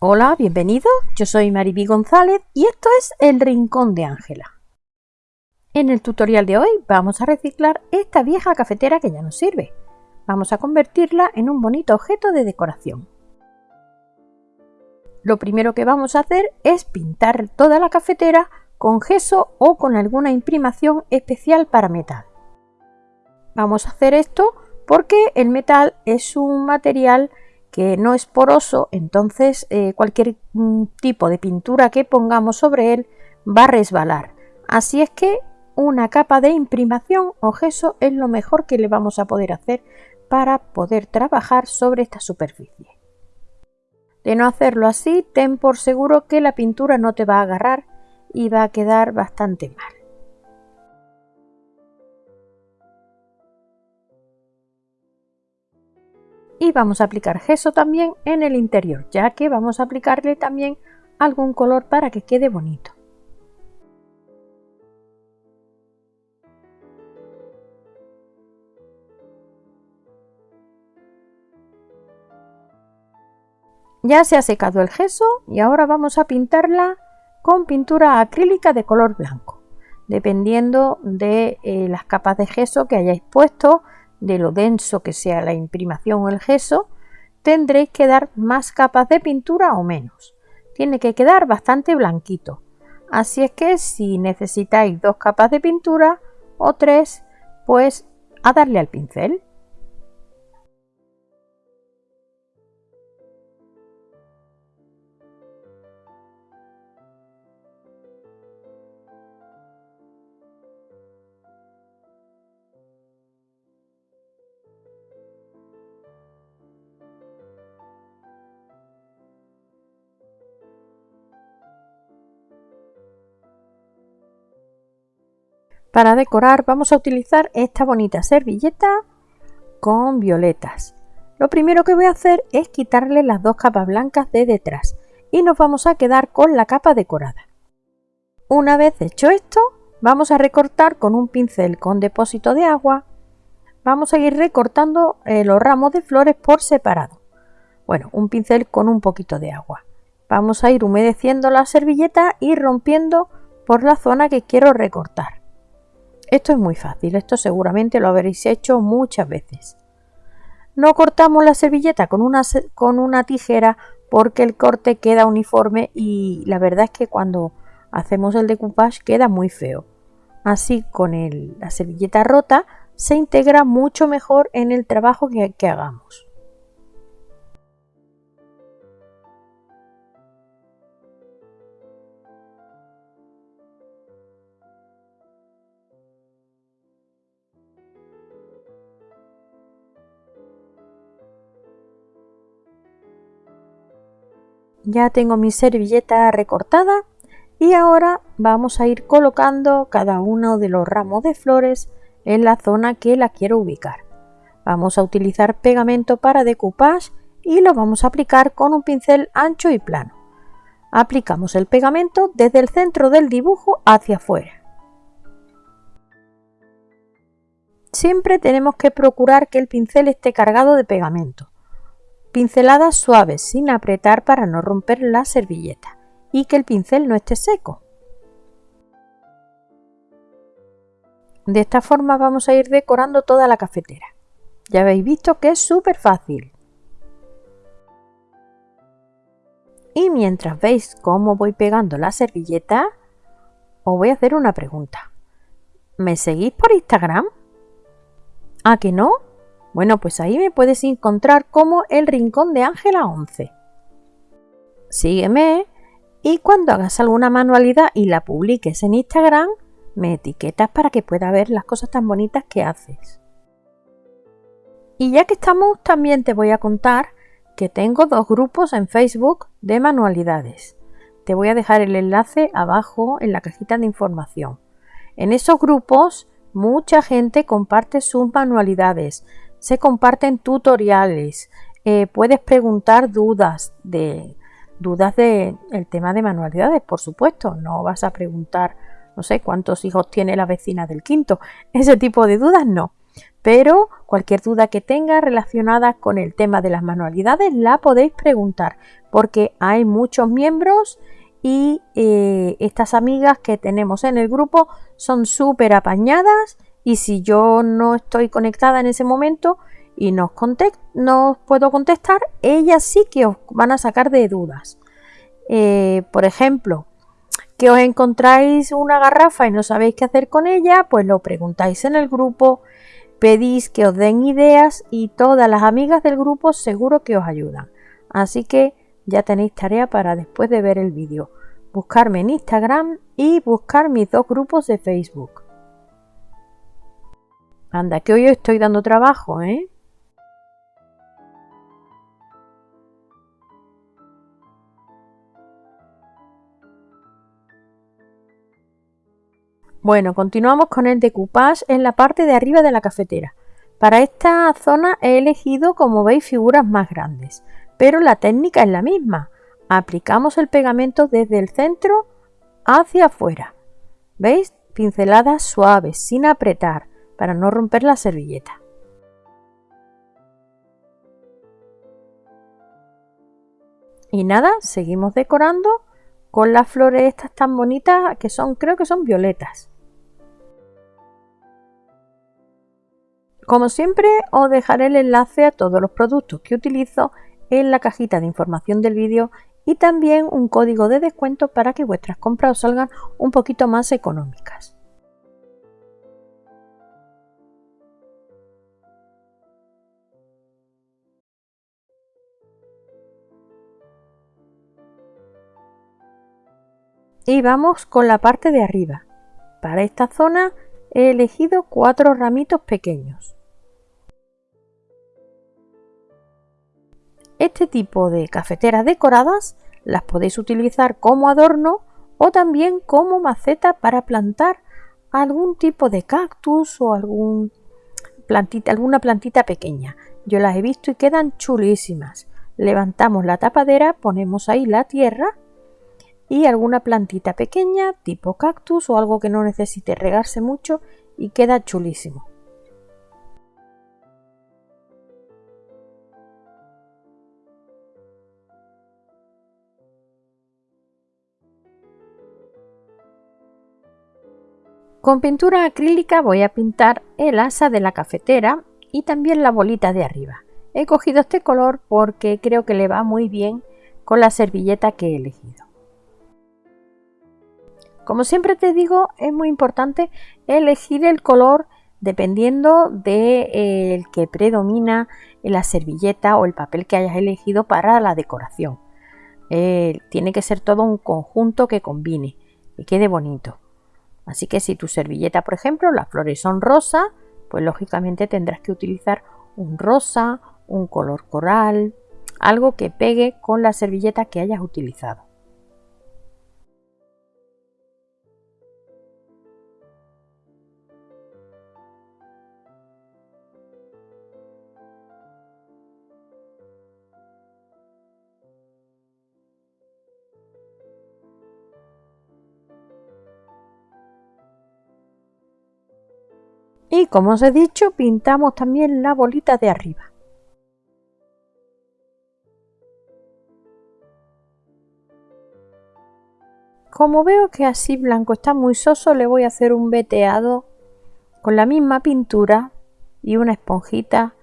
Hola, bienvenido. Yo soy Mariby González y esto es El Rincón de Ángela. En el tutorial de hoy vamos a reciclar esta vieja cafetera que ya nos sirve. Vamos a convertirla en un bonito objeto de decoración. Lo primero que vamos a hacer es pintar toda la cafetera con gesso o con alguna imprimación especial para metal. Vamos a hacer esto porque el metal es un material que no es poroso, entonces eh, cualquier mm, tipo de pintura que pongamos sobre él va a resbalar. Así es que una capa de imprimación o gesso es lo mejor que le vamos a poder hacer para poder trabajar sobre esta superficie. De no hacerlo así, ten por seguro que la pintura no te va a agarrar y va a quedar bastante mal. Y vamos a aplicar gesso también en el interior ya que vamos a aplicarle también algún color para que quede bonito Ya se ha secado el gesso y ahora vamos a pintarla con pintura acrílica de color blanco. Dependiendo de eh, las capas de gesso que hayáis puesto, de lo denso que sea la imprimación o el gesso, tendréis que dar más capas de pintura o menos. Tiene que quedar bastante blanquito. Así es que si necesitáis dos capas de pintura o tres, pues a darle al pincel. Para decorar vamos a utilizar esta bonita servilleta con violetas. Lo primero que voy a hacer es quitarle las dos capas blancas de detrás y nos vamos a quedar con la capa decorada. Una vez hecho esto, vamos a recortar con un pincel con depósito de agua. Vamos a ir recortando eh, los ramos de flores por separado. Bueno, un pincel con un poquito de agua. Vamos a ir humedeciendo la servilleta y rompiendo por la zona que quiero recortar. Esto es muy fácil, esto seguramente lo habréis hecho muchas veces. No cortamos la servilleta con una, con una tijera porque el corte queda uniforme y la verdad es que cuando hacemos el decoupage queda muy feo. Así con la servilleta rota se integra mucho mejor en el trabajo que hagamos. Ya tengo mi servilleta recortada y ahora vamos a ir colocando cada uno de los ramos de flores en la zona que la quiero ubicar. Vamos a utilizar pegamento para decoupage y lo vamos a aplicar con un pincel ancho y plano. Aplicamos el pegamento desde el centro del dibujo hacia afuera. Siempre tenemos que procurar que el pincel esté cargado de pegamento. Pinceladas suaves sin apretar para no romper la servilleta y que el pincel no esté seco. De esta forma vamos a ir decorando toda la cafetera. Ya habéis visto que es súper fácil. Y mientras veis cómo voy pegando la servilleta, os voy a hacer una pregunta. ¿Me seguís por Instagram? ¿A que no? Bueno, pues ahí me puedes encontrar como el Rincón de Ángela 11. Sígueme y cuando hagas alguna manualidad y la publiques en Instagram, me etiquetas para que pueda ver las cosas tan bonitas que haces. Y ya que estamos, también te voy a contar que tengo dos grupos en Facebook de manualidades. Te voy a dejar el enlace abajo en la cajita de información. En esos grupos mucha gente comparte sus manualidades, se comparten tutoriales, eh, puedes preguntar dudas de dudas del tema de manualidades, por supuesto, no vas a preguntar, no sé, cuántos hijos tiene la vecina del quinto, ese tipo de dudas no. Pero cualquier duda que tenga relacionada con el tema de las manualidades la podéis preguntar. porque hay muchos miembros y eh, estas amigas que tenemos en el grupo son súper apañadas y si yo no estoy conectada en ese momento y no os puedo contestar, ellas sí que os van a sacar de dudas. Eh, por ejemplo, que os encontráis una garrafa y no sabéis qué hacer con ella, pues lo preguntáis en el grupo, pedís que os den ideas y todas las amigas del grupo seguro que os ayudan. Así que ya tenéis tarea para después de ver el vídeo. Buscarme en Instagram y buscar mis dos grupos de Facebook. Anda, que hoy estoy dando trabajo, ¿eh? Bueno, continuamos con el decoupage en la parte de arriba de la cafetera. Para esta zona he elegido, como veis, figuras más grandes pero la técnica es la misma. Aplicamos el pegamento desde el centro hacia afuera. ¿Veis? Pinceladas suaves, sin apretar, para no romper la servilleta. Y nada, seguimos decorando con las flores estas tan bonitas que son, creo que son violetas. Como siempre, os dejaré el enlace a todos los productos que utilizo en la cajita de información del vídeo y también un código de descuento para que vuestras compras os salgan un poquito más económicas. Y vamos con la parte de arriba. Para esta zona he elegido cuatro ramitos pequeños. Este tipo de cafeteras decoradas las podéis utilizar como adorno o también como maceta para plantar algún tipo de cactus o alguna plantita pequeña. Yo las he visto y quedan chulísimas. Levantamos la tapadera, ponemos ahí la tierra y alguna plantita pequeña tipo cactus o algo que no necesite regarse mucho y queda chulísimo. Con pintura acrílica voy a pintar el asa de la cafetera y también la bolita de arriba. He cogido este color porque creo que le va muy bien con la servilleta que he elegido. Como siempre te digo, es muy importante elegir el color dependiendo del de, eh, que predomina en la servilleta o el papel que hayas elegido para la decoración. Eh, tiene que ser todo un conjunto que combine, y quede bonito. Así que si tu servilleta, por ejemplo, las flores son rosa, pues lógicamente tendrás que utilizar un rosa, un color coral, algo que pegue con la servilleta que hayas utilizado. Y como os he dicho, pintamos también la bolita de arriba. Como veo que así blanco está muy soso, le voy a hacer un veteado con la misma pintura y una esponjita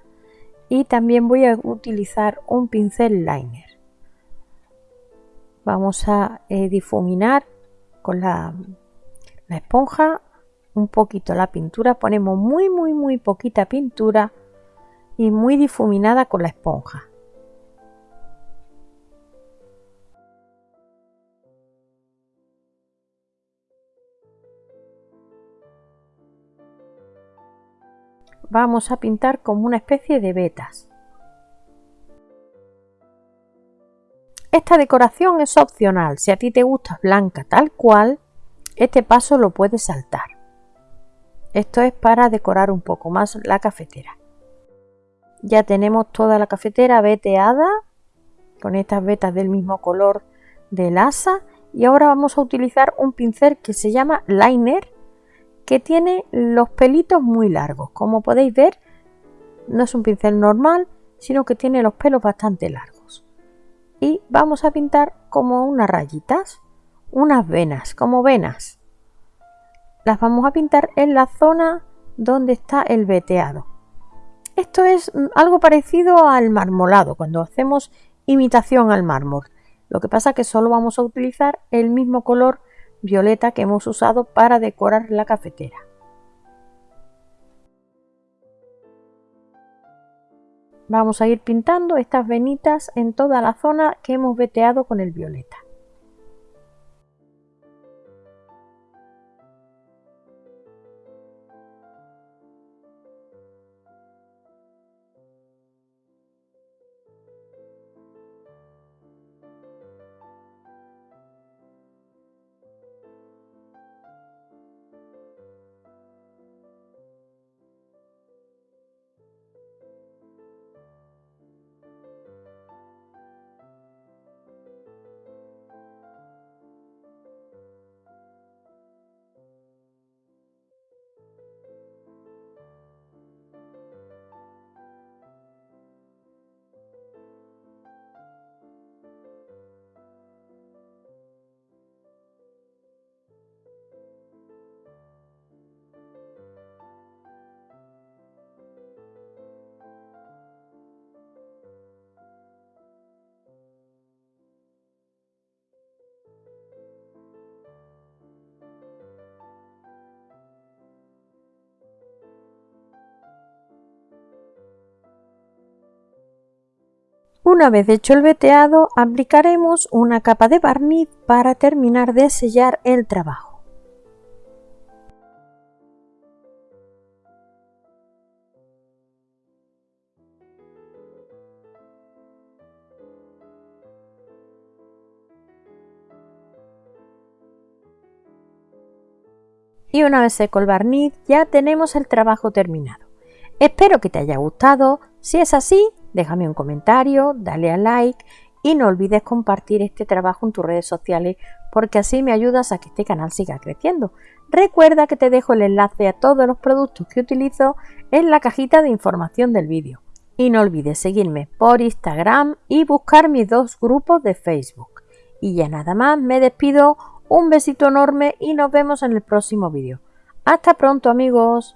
y también voy a utilizar un pincel liner. Vamos a eh, difuminar con la, la esponja un poquito la pintura, ponemos muy muy muy poquita pintura y muy difuminada con la esponja. Vamos a pintar como una especie de vetas. Esta decoración es opcional, si a ti te gusta blanca tal cual, este paso lo puedes saltar. Esto es para decorar un poco más la cafetera. Ya tenemos toda la cafetera veteada con estas vetas del mismo color del asa y ahora vamos a utilizar un pincel que se llama liner que tiene los pelitos muy largos. Como podéis ver, no es un pincel normal, sino que tiene los pelos bastante largos. y vamos a pintar como unas rayitas, unas venas, como venas. Las vamos a pintar en la zona donde está el veteado. Esto es algo parecido al marmolado, cuando hacemos imitación al mármol. Lo que pasa es que solo vamos a utilizar el mismo color violeta que hemos usado para decorar la cafetera. Vamos a ir pintando estas venitas en toda la zona que hemos veteado con el violeta. Una vez hecho el veteado, aplicaremos una capa de barniz para terminar de sellar el trabajo. Y una vez seco el barniz ya tenemos el trabajo terminado. Espero que te haya gustado, si es así déjame un comentario, dale a like y no olvides compartir este trabajo en tus redes sociales porque así me ayudas a que este canal siga creciendo. Recuerda que te dejo el enlace a todos los productos que utilizo en la cajita de información del vídeo. Y no olvides seguirme por Instagram y buscar mis dos grupos de Facebook. Y ya nada más, me despido, un besito enorme y nos vemos en el próximo vídeo. Hasta pronto amigos.